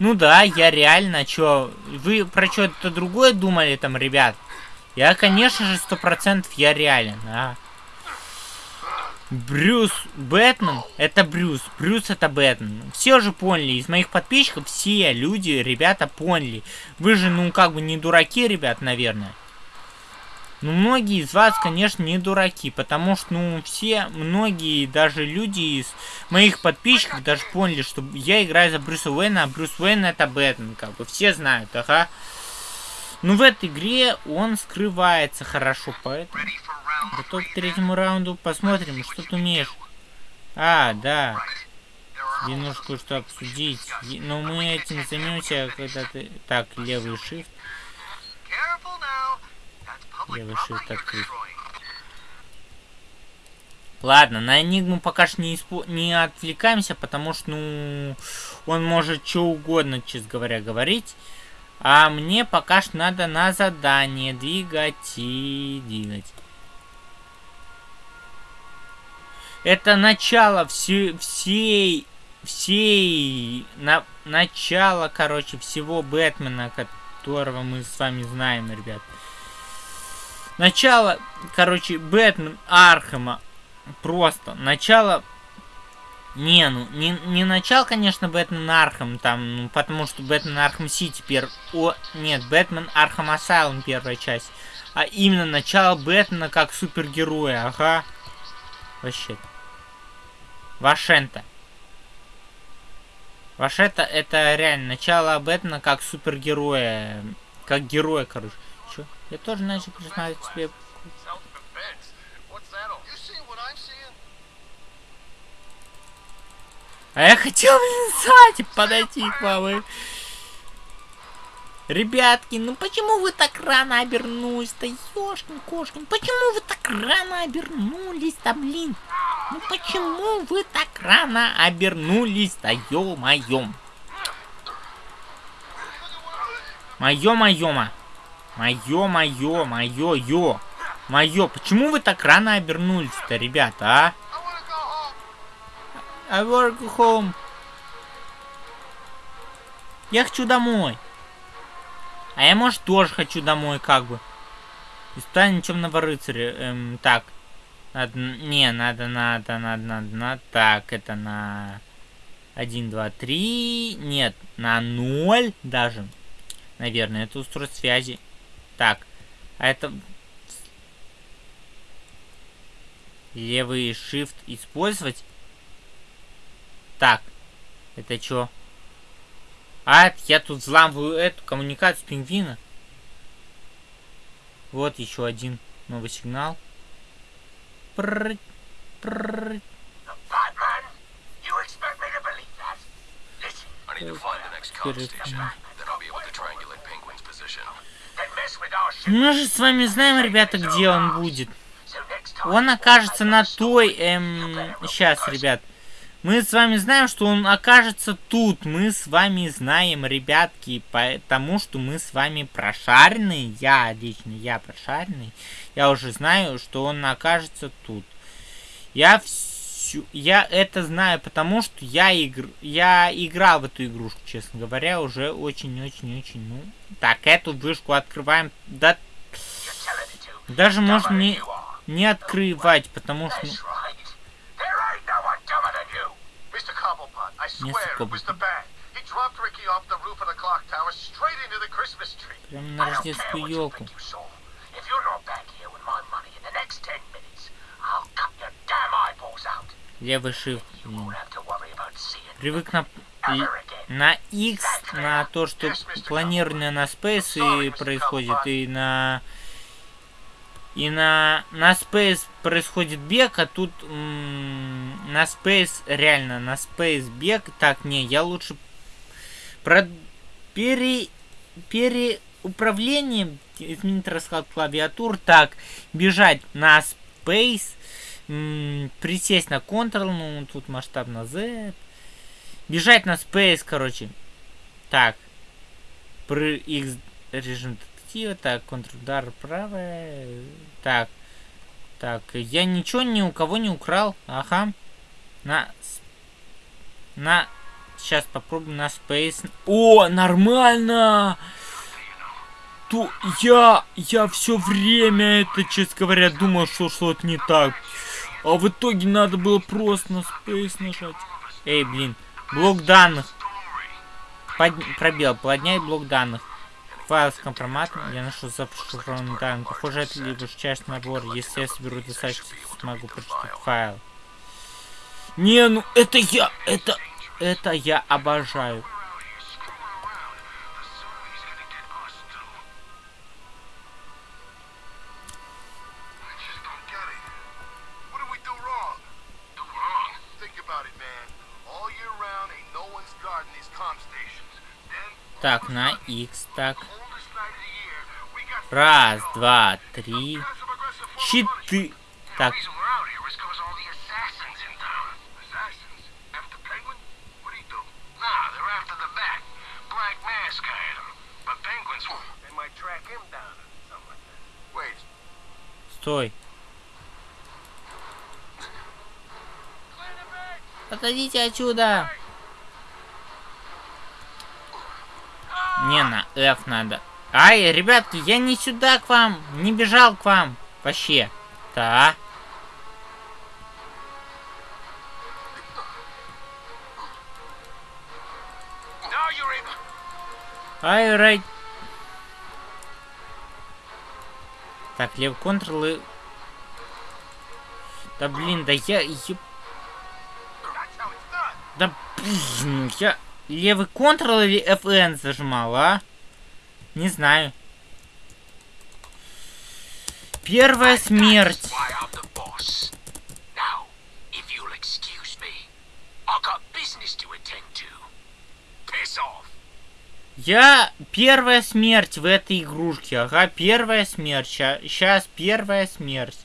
A: Ну да, я реально, чё, вы про что-то другое думали там, ребят? Я, конечно же, сто процентов я реален, а. Брюс Бэтмен это Брюс. Брюс это Бэтмен. Все же поняли. Из моих подписчиков все люди, ребята, поняли. Вы же, ну, как бы не дураки, ребят, наверное. Ну, многие из вас, конечно, не дураки, потому что, ну, все, многие, даже люди из моих подписчиков даже поняли, что я играю за Брюса Уэйна, а Брюс Уэйн это Бэтмен, как бы, все знают, ага. Ну, в этой игре он скрывается хорошо, поэтому... Готов к третьему раунду. Посмотрим, что ты умеешь. А, да. Тебе кое-что обсудить. Но мы этим займемся, когда ты... Так, левый shift. Левый shift открыть. Ладно, на Энигму пока что не, испо... не отвлекаемся, потому что, ну, он может что угодно, честно говоря, говорить. А мне пока что надо на задание двигать и двигать. Это начало все, всей, всей, на, начало, короче, всего Бэтмена, которого мы с вами знаем, ребят. Начало, короче, Бэтмен Архема. Просто. Начало... Не, ну, не, не начало, конечно, Бэтмен Архем, там, ну, потому что Бэтмен Архем Сити первый... О, нет, Бэтмен Архем Асайлум первая часть. А именно начало Бэтмена как супергероя, ага. Вообще. Вашента. Вашета это реально начало Бэтмена как супергероя. Как героя, короче. Чё? Я тоже начал признать себе... А я хотел, *laughs* блин, сзади подойти к вам. и- Ребятки, ну почему вы так рано обернулись-то, ёшкин кошкин? Почему вы так рано обернулись-то, блин? Ну почему вы так рано обернулись-то, ё-моё? Моё-моё-ма. Моё-моё, моё-ё. Моё, почему вы так рано обернулись-то, ребята, а?
B: I
A: work home. Я хочу домой. А я, может, тоже хочу домой, как бы. Испытание темного рыцаря. Эм, так. Надо, не, надо, надо, надо, надо, надо. Так, это на 1, 2, 3. Нет, на 0 даже. Наверное, это устройство связи. Так, а это... Левый shift использовать. Так, это чё? А, я тут взламываю эту коммуникацию пингвина. Вот еще один новый сигнал. Прррр, прррр. Мы же с вами знаем, ребята, где он будет. Он окажется на той, эм... Сейчас, ребят. Мы с вами знаем, что он окажется тут. Мы с вами знаем, ребятки, потому что мы с вами прошаренные. Я лично, я прошаренный. Я уже знаю, что он окажется тут. Я всю... Я это знаю, потому что я, игр... я играл в эту игрушку, честно говоря, уже очень-очень-очень, ну... Так, эту вышку открываем. Да, даже можно не, не открывать, потому что... ну,
B: That's right. There ain't no one dumber than you. Mr. Cobblepot, I swear it was the band. He dropped Ricky off the roof of the clock tower straight into the Christmas tree.
A: Прямо
B: I
A: на
B: don't care
A: рождественскую
B: what you
A: елку.
B: If you're not back here with my money in the next ten minutes, I'll cut your damn eyeballs out.
A: Левый shift. Привык на, на X, на то, что планирование на Space и происходит, и на... И на, на Space происходит бег, а тут на Space, реально, на Space бег. Так, не, я лучше про пере, переуправление, изменить расклад клавиатур. Так, бежать на Space, присесть на Ctrl, ну, тут масштаб на Z. Бежать на Space, короче. Так. Про X режим детектива. Так, контрудар правая. Так. Так, я ничего ни у кого не украл. Ага. На... На... Сейчас попробуем на Space. О, нормально! То я, я все время это, честно говоря, думал, что что-то не так. А в итоге надо было просто на Space нажать. Эй, блин. Блок данных. Под... Пробел. Поднять блок данных. Файл с компроматом. Я нашел зашифрованный данные. Похоже, это либо часть набор. Если я соберу достаточно, смогу прочитать файл. Не, ну это я, это, это я обожаю. Так, на X, так. Раз, два, три, четыре. Так, стой. Отойдите отсюда. Не, на F надо. Ай, ребятки, я не сюда к вам, не бежал к вам. Вообще. Да. Ай, рай. Так, лев контрол и... Да блин, да я... я-. Да блин, я... Левый контрол или FN зажимал, а? Не знаю. Первая смерть. Я первая смерть в этой игрушке. Ага, первая смерть. Сейчас первая смерть.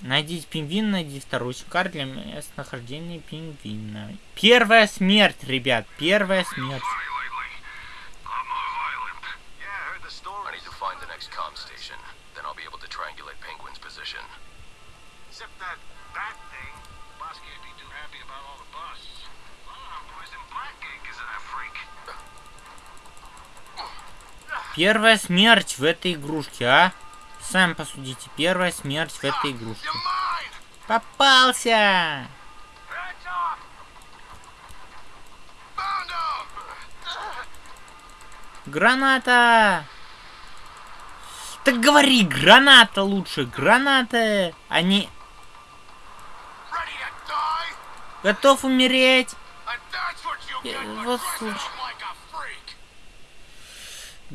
A: Найдите пингвин, найди вторую сим-карту для местонахождения пингвина. Первая смерть, ребят, первая смерть.
B: Ah.
A: Первая смерть в этой игрушке, а? Сами посудите, первая смерть в этой игрушке. Попался! Граната! Так говори, граната лучше, граната, а не готов умереть.
B: And that's what you
A: Yeah,
B: get for
A: what's
B: dressing
A: the-
B: up like a freak.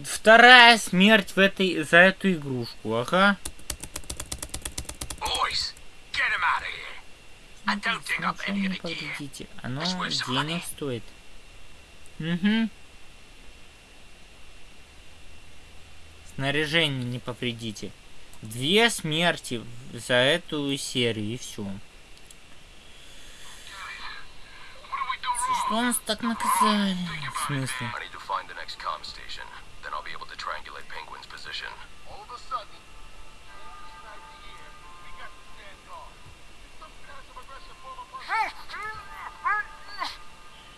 A: Вторая смерть в этой за эту игрушку, ага.
B: The gear.
A: повредите. Оно денег стоит. Угу. Снаряжение не повредите. Две смерти за эту серию и все. Что нас так наказали? В смысле?
C: Triangulate Penguin's position.
B: All of a sudden,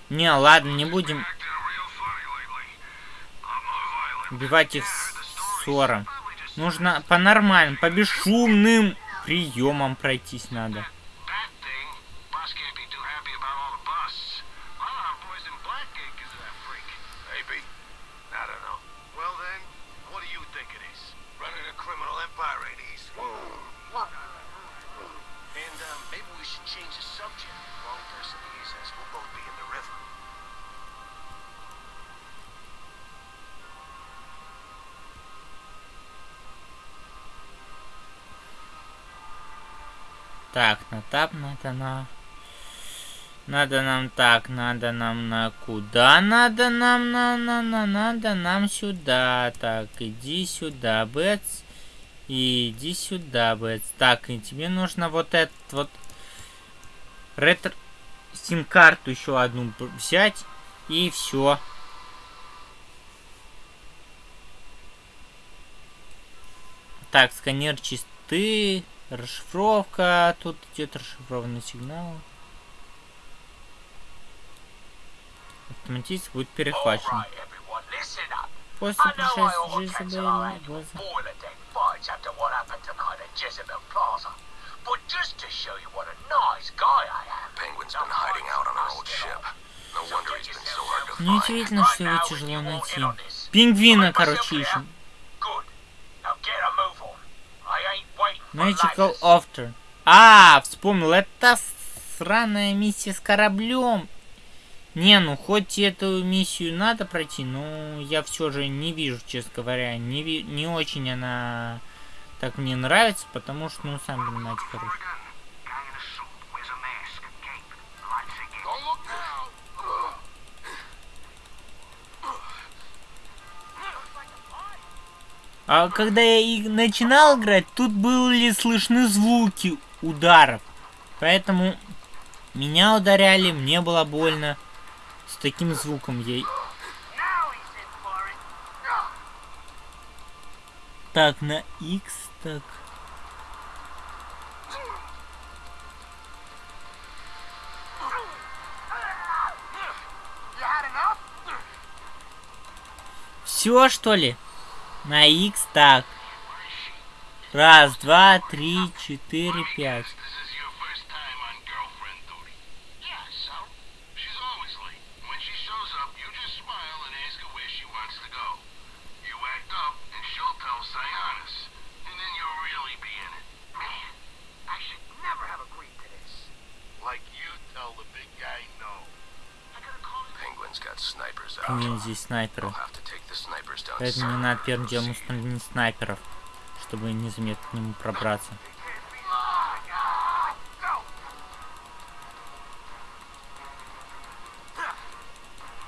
A: Не, ладно, не будем убивать их ссором. Нужно по-нормальному, по бесшумным приемам пройтись надо. Так, на тап надо на... Надо нам так, надо нам на куда? Надо нам на на на надо нам сюда. Так, иди сюда, Бэтс. Иди сюда, Бэтс. Так, и тебе нужно вот этот вот ретро сим-карту еще одну взять и все. Так, сканер чисты. Расшифровка. Тут идет расшифрованный сигнал. Автоматически будет перехвачен. После пришествия
B: Plaza. But just to show you what a nice guy I am.
C: Penguin's been hiding out on our old ship. No wonder he's been so hard to
A: Ну,
C: find.
A: удивительно, что его тяжело найти. Пингвина, короче, ищем.
B: Good. Now get a move on. I ain't waiting for
A: Magical
B: ladders.
A: After. А, вспомнил, это сраная миссия с кораблем. Не, ну хоть эту миссию надо пройти, но я все же не вижу, честно говоря, не, ви- не очень она так мне нравится, потому что, ну, сами понимаете, короче. А когда я и начинал играть, тут были слышны звуки ударов. Поэтому меня ударяли, мне было больно. С таким звуком я... Так, на X, так... Все, что ли? На X, так. Раз, два, три, четыре, пять. Здесь снайперы. Поэтому мне надо первым делом установить снайперов. чтобы незаметно к нему пробраться.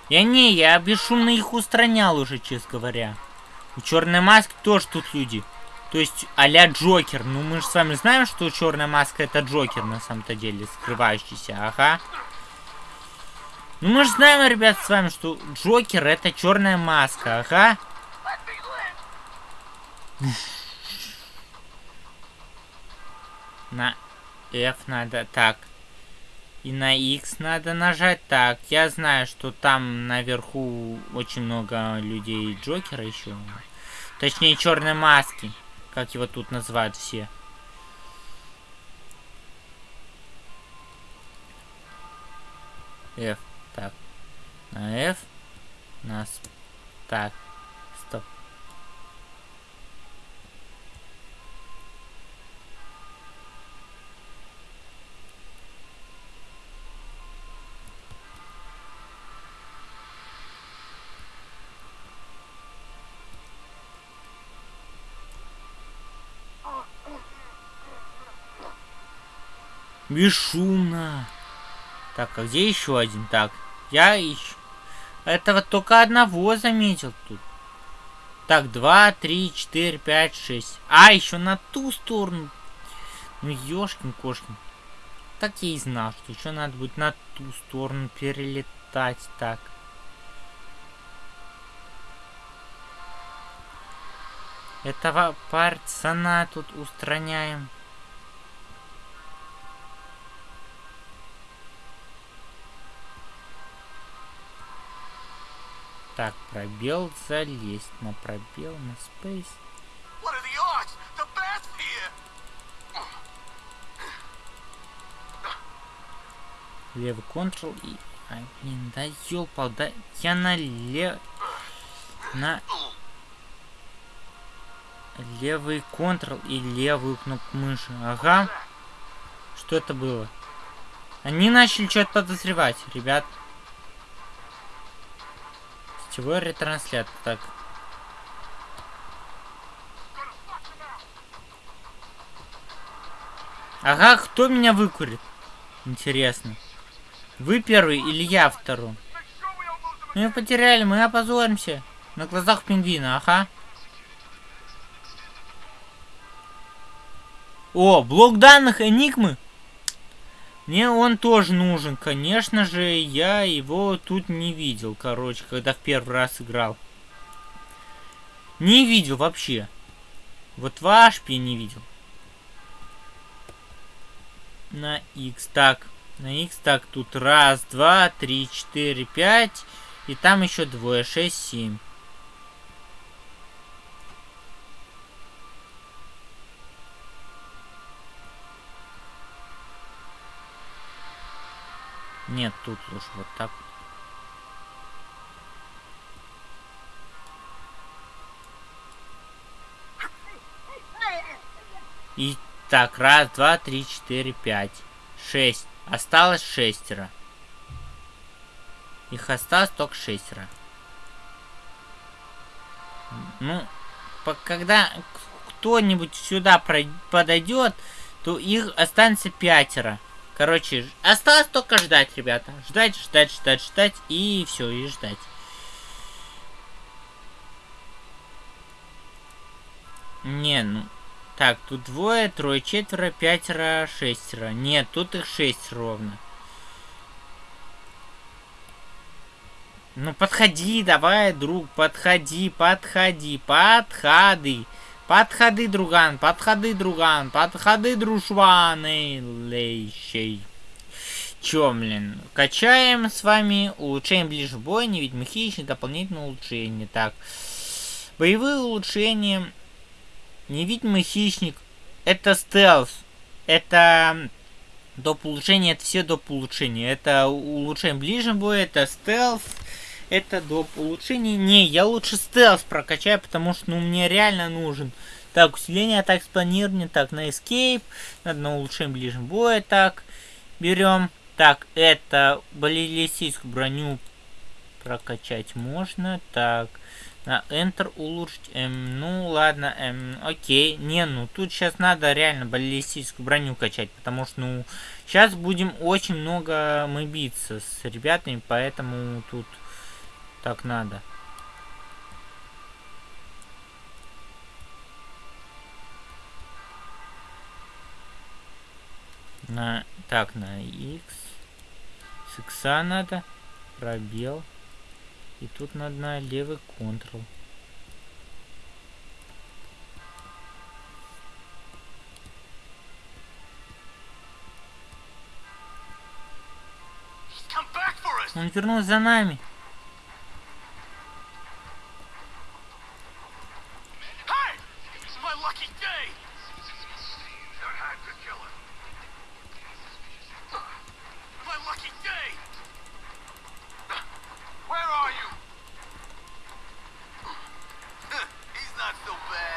A: Я не, я бесшумно их устранял уже, честно говоря. У черной маски тоже тут люди. То есть а-ля Джокер. Ну мы же с вами знаем, что черная маска это Джокер на самом-то деле, скрывающийся, ага. Ну мы же знаем, ребят, с вами, что Джокер это черная маска, ага. На F надо, так. И на X надо нажать. Так, я знаю, что там наверху очень много людей Джокера еще. Точнее, черной маски. Как его тут называют все. F. Так. На F. Нас. Так. Стоп. Бесшумно. Так, а где еще один? Так, я ищу. Этого только одного заметил тут. Так, два, три, четыре, пять, шесть. А, еще на ту сторону. Ну, ёшкин кошкин. Так я и знал, что еще надо будет на ту сторону перелетать. Так. Этого пацана тут устраняем. Так, пробел залезть. На пробел, на
B: here!
A: Левый контрол и... Ай, блин, да ёлпал, да я на лев... На... Левый контрол и левую кнопку мыши. Ага. Что это было? Они начали что-то подозревать, ребят. Сетевой ретранслятор. Так. Ага, кто меня выкурит? Интересно. Вы первый или я второй? Мы потеряли, мы опозоримся. На глазах пингвина, ага. О, блок данных Энигмы. Мне он тоже нужен. Конечно же, я его тут не видел, короче, когда в первый раз играл. Не видел вообще. Вот ваш пи не видел. На X. Так, на X. Так, тут раз, два, три, четыре, пять. И там еще двое. Шесть, семь. Нет, тут лучше вот так. И так, раз, два, три, четыре, пять, шесть. Осталось шестеро. Их осталось только шестеро. Ну, когда кто-нибудь сюда подойдет, то их останется пятеро. Короче, осталось только ждать, ребята. Ждать, ждать, ждать, ждать. И все, и ждать. Не, ну... Так, тут двое, трое, четверо, пятеро, шестеро. Нет, тут их шесть ровно. Ну, подходи, давай, друг, подходи, подходи, подходи. Подходи, друган, подходи, друган, подходи, дружваны, лейщей. Чё, блин, качаем с вами, улучшаем ближе бой, невидимый хищник, дополнительное улучшение. Так, боевые улучшения, невидимый хищник, это стелс, это доп. улучшение, это все доп. улучшения. Это улучшаем ближе бой, это стелс, это доп. улучшений. Не, я лучше стелс прокачаю, потому что ну, мне реально нужен. Так, усиление атак с. Так, на escape. Надо на улучшение ближнего боя. Так, берем. Так, это баллистическую броню прокачать можно. Так, На Enter улучшить. Эм, ну ладно, эм, окей. Не, ну тут сейчас надо реально баллистическую броню качать, потому что, ну, сейчас будем очень много мы биться с ребятами, поэтому тут так надо. На, так, на X. С X надо. Пробел. И тут надо на левый Ctrl. Он вернулся за нами.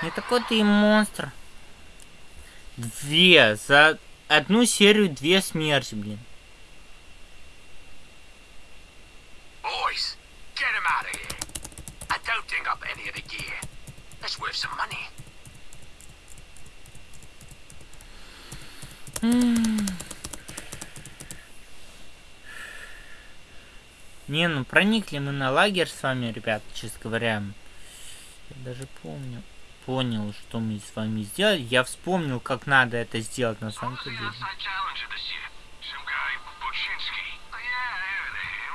A: Не такой ты и монстр. Две. За одну серию две смерти, блин.
B: Boys, get him out of here. I don't dig up any of the gear. That's worth some money. *sighs*
A: Не, ну проникли мы на лагерь с вами, ребят, честно говоря. Я даже помню. Понял, что мы с вами сделали. Я вспомнил, как надо это сделать на самом деле.
B: outside challenger this year? Some guy, Buczynski. Oh, yeah, I heard of him.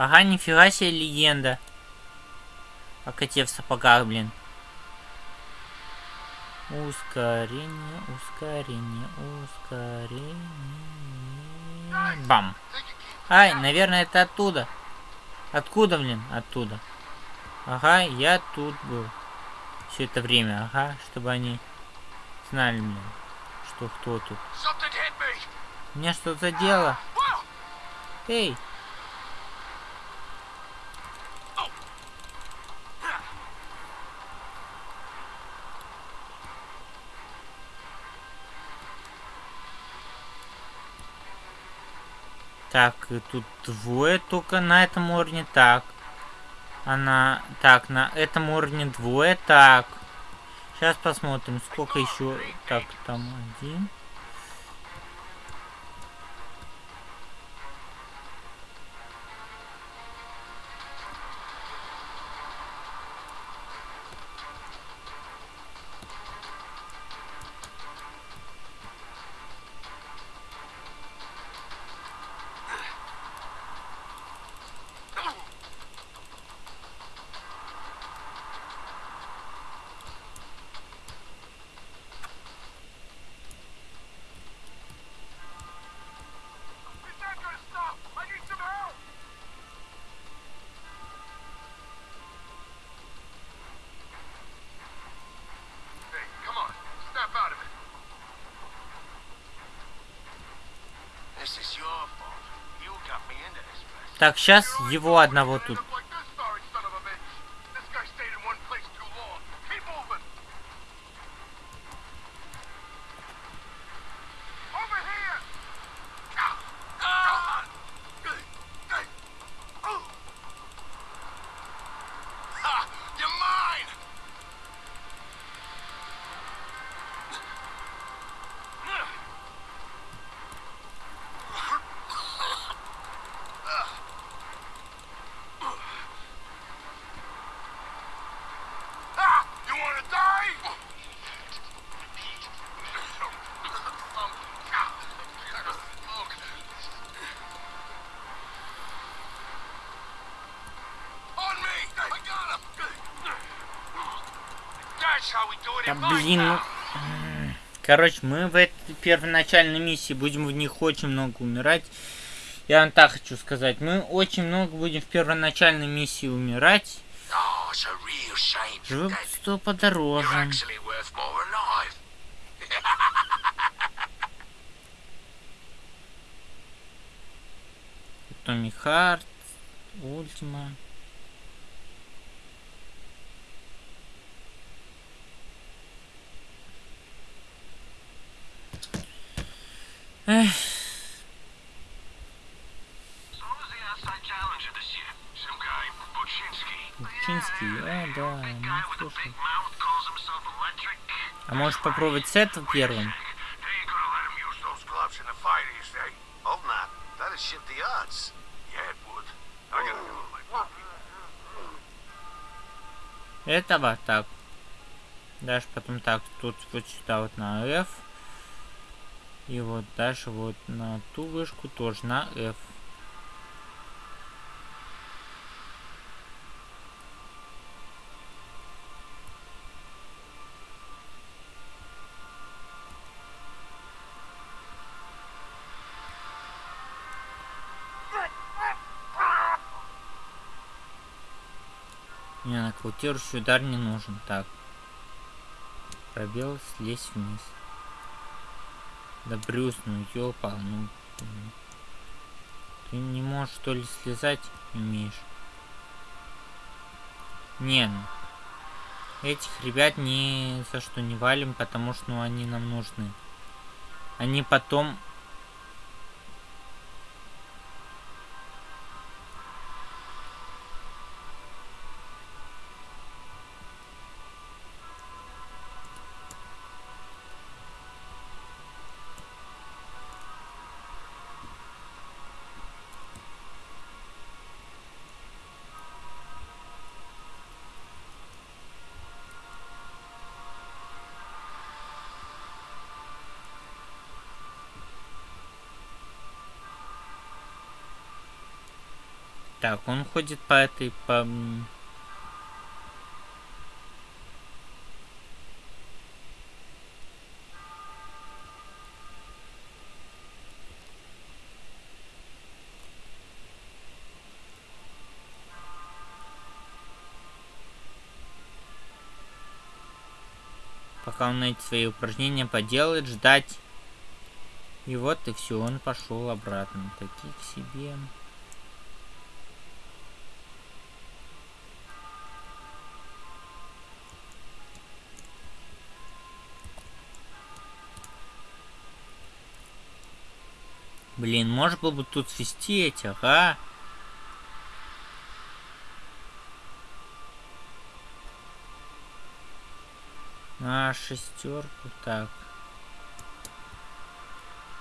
A: Ага, нифига себе легенда. О коте в сапогах, блин. Ускорение, ускорение, ускорение. Бам. Ай, наверное, это оттуда. Откуда, блин? Оттуда. Ага, я тут был. Все это время, ага, чтобы они знали, блин, что кто тут. Меня что-то задело. Эй! Так, и тут двое только на этом уровне. Так. Она... Так, на этом уровне двое. Так. Сейчас посмотрим, сколько еще... Так, там один. Так, сейчас его одного тут. Да блин, ну... Короче, мы в этой первоначальной миссии будем в них очень много умирать. Я вам так хочу сказать. Мы очень много будем в первоначальной миссии умирать. Живым что подороже. Томми Харт, Ультима. Эх,
B: So who's the outside challenger this year? Some guy, Buczynski.
A: Учинский, а, да,
B: Big
A: ну
B: guy with a
A: слушай.
B: big mouth calls himself electric.
A: А можешь попробовать с этого первым?
B: They ain't gonna let him use those gloves in the fight, you say? Hope not. That'd shift the odds. Yeah, it would. I gotta go to my puppy.
A: Этого так. Дальше потом так, тут вот сюда вот на F. И вот дальше вот на ту вышку тоже на F. Мне нокаутирующий удар не нужен. Так. Пробел, слезь вниз. Да Брюс, ну ёпа, ну... Ты не можешь что ли слезать? Умеешь. Не, ну. Этих ребят ни за что не валим, потому что ну, они нам нужны. Они потом... Так, он ходит по этой... По... Пока он эти свои упражнения поделает, ждать. И вот и все, он пошел обратно. Таких себе. Блин, можно было бы тут свести этих, а? На шестерку, так.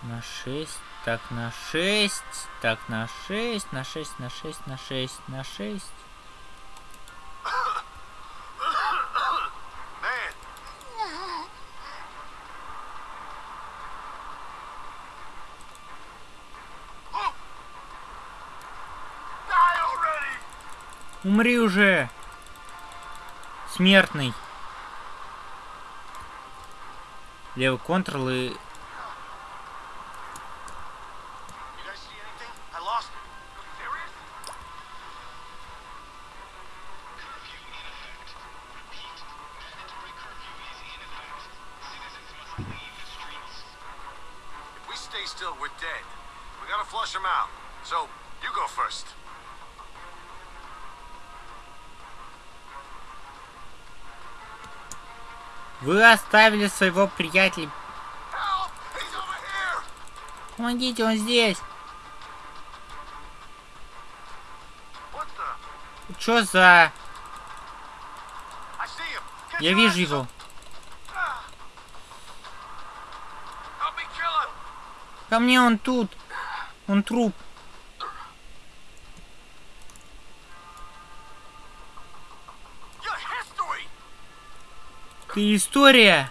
A: На шесть, так, на шесть, так, на шесть, на шесть, на шесть, на шесть, на шесть. Умри уже! Смертный. Левый контрол и...
B: Flush him out. So, you go first.
A: Вы оставили своего приятеля. Помогите, он здесь. Чё за... Я вижу его. Ко мне он тут. Он труп. Ты история.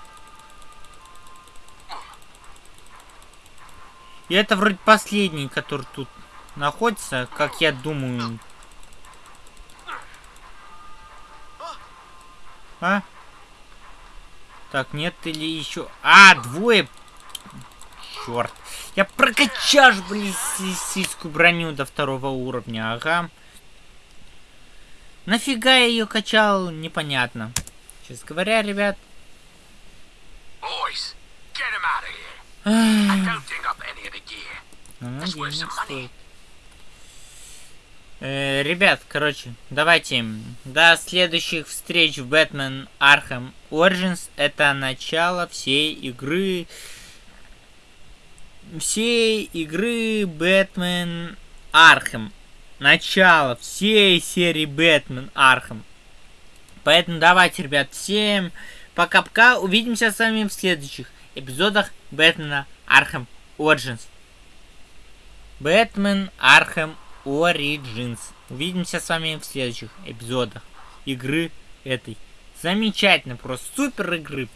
A: И это вроде последний, который тут находится, как я думаю. А? Так, нет или еще... А, двое! Черт. Я прокачал, блин, сисскую броню до второго уровня, ага. Нафига я ее качал, непонятно. Честно говоря, ребят.
B: Boys, get him out of here. I
A: эх,
B: don't dig up any of the gear.
A: ну,
B: That's worth
A: денег стоит. Э, ребят, короче, давайте до следующих встреч в Batman Arkham Origins. Это начало всей игры. Всей игры Batman Arkham. Начало всей серии Batman Arkham. Поэтому давайте, ребят, всем пока-пока. Увидимся с вами в следующих эпизодах Бэтмена Arkham Origins. Batman Arkham Origins. Увидимся с вами в следующих эпизодах игры этой. Замечательно, просто супер игры.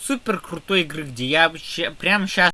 A: Супер крутой игры, где я вообще прямо сейчас